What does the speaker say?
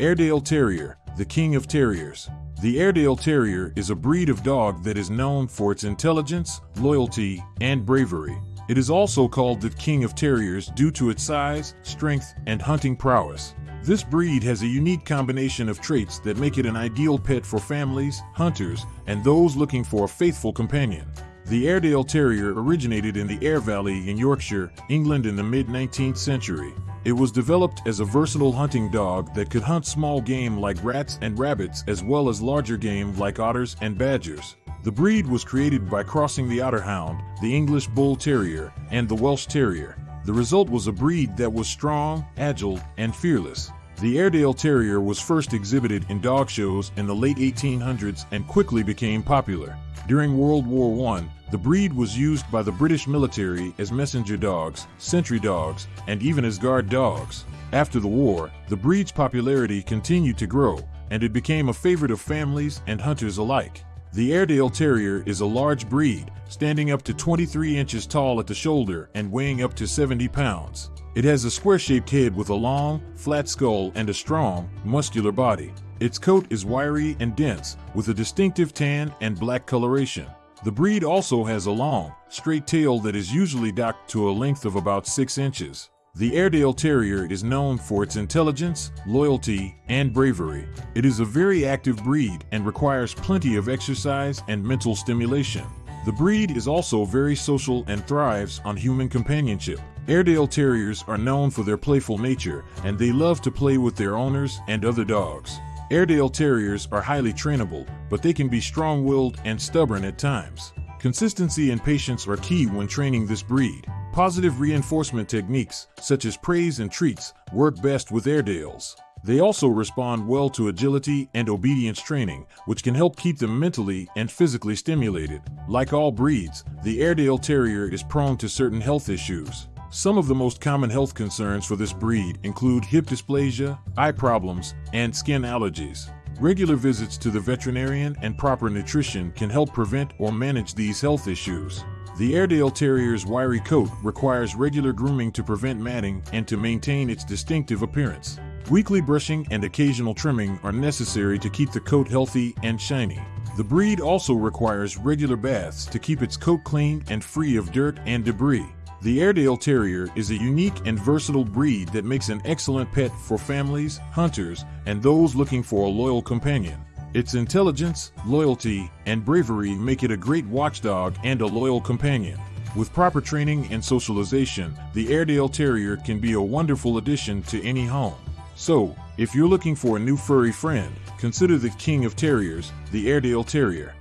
Airedale Terrier, the king of terriers. The Airedale Terrier is a breed of dog that is known for its intelligence, loyalty, and bravery. It is also called the king of terriers due to its size, strength, and hunting prowess. This breed has a unique combination of traits that make it an ideal pet for families, hunters, and those looking for a faithful companion. The Airedale Terrier originated in the Aire Valley in Yorkshire, England in the mid-19th century. It was developed as a versatile hunting dog that could hunt small game like rats and rabbits as well as larger game like otters and badgers. The breed was created by crossing the Otter Hound, the English Bull Terrier, and the Welsh Terrier. The result was a breed that was strong, agile, and fearless. The Airedale Terrier was first exhibited in dog shows in the late 1800s and quickly became popular. During World War I, the breed was used by the British military as messenger dogs, sentry dogs, and even as guard dogs. After the war, the breed's popularity continued to grow, and it became a favorite of families and hunters alike. The Airedale Terrier is a large breed, standing up to 23 inches tall at the shoulder and weighing up to 70 pounds. It has a square-shaped head with a long, flat skull and a strong, muscular body. Its coat is wiry and dense, with a distinctive tan and black coloration. The breed also has a long, straight tail that is usually docked to a length of about 6 inches. The Airedale Terrier is known for its intelligence, loyalty, and bravery. It is a very active breed and requires plenty of exercise and mental stimulation. The breed is also very social and thrives on human companionship. Airedale Terriers are known for their playful nature and they love to play with their owners and other dogs. Airedale Terriers are highly trainable, but they can be strong-willed and stubborn at times. Consistency and patience are key when training this breed. Positive reinforcement techniques, such as praise and treats, work best with Airedales. They also respond well to agility and obedience training, which can help keep them mentally and physically stimulated. Like all breeds, the Airedale Terrier is prone to certain health issues. Some of the most common health concerns for this breed include hip dysplasia, eye problems, and skin allergies. Regular visits to the veterinarian and proper nutrition can help prevent or manage these health issues. The Airedale Terrier's wiry coat requires regular grooming to prevent matting and to maintain its distinctive appearance. Weekly brushing and occasional trimming are necessary to keep the coat healthy and shiny. The breed also requires regular baths to keep its coat clean and free of dirt and debris. The Airedale Terrier is a unique and versatile breed that makes an excellent pet for families, hunters, and those looking for a loyal companion. Its intelligence, loyalty, and bravery make it a great watchdog and a loyal companion. With proper training and socialization, the Airedale Terrier can be a wonderful addition to any home. So, if you're looking for a new furry friend, consider the king of terriers, the Airedale Terrier.